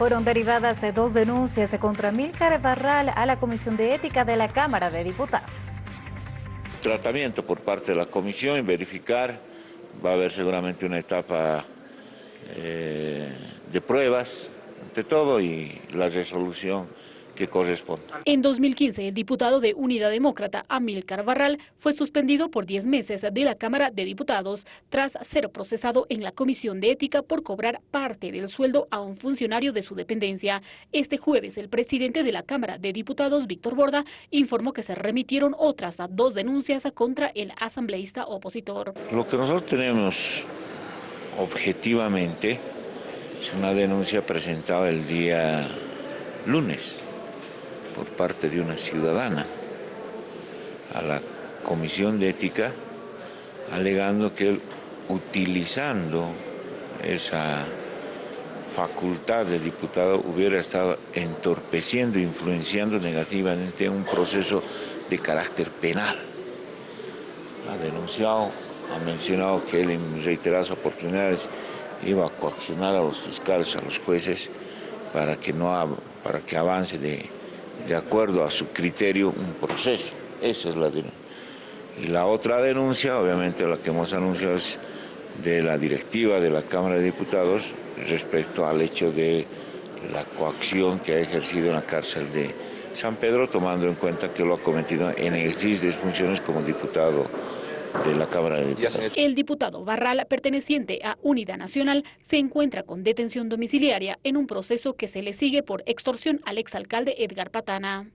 Fueron derivadas dos denuncias contra Milcar Barral a la Comisión de Ética de la Cámara de Diputados. Tratamiento por parte de la Comisión y verificar, va a haber seguramente una etapa eh, de pruebas, ante todo, y la resolución que. En 2015, el diputado de Unidad Demócrata, Amílcar Barral, fue suspendido por 10 meses de la Cámara de Diputados tras ser procesado en la Comisión de Ética por cobrar parte del sueldo a un funcionario de su dependencia. Este jueves, el presidente de la Cámara de Diputados, Víctor Borda, informó que se remitieron otras dos denuncias contra el asambleísta opositor. Lo que nosotros tenemos objetivamente es una denuncia presentada el día lunes por parte de una ciudadana a la Comisión de Ética alegando que él, utilizando esa facultad de diputado hubiera estado entorpeciendo influenciando negativamente un proceso de carácter penal. Ha denunciado, ha mencionado que él en reiteradas oportunidades iba a coaccionar a los fiscales, a los jueces, para que, no, para que avance de de acuerdo a su criterio un proceso. Esa es la denuncia. Y la otra denuncia, obviamente la que hemos anunciado es de la directiva de la Cámara de Diputados respecto al hecho de la coacción que ha ejercido en la cárcel de San Pedro, tomando en cuenta que lo ha cometido en ejercicio de funciones como diputado de la Cámara de Diputados. El diputado Barral, perteneciente a Unidad Nacional, se encuentra con detención domiciliaria en un proceso que se le sigue por extorsión al exalcalde Edgar Patana.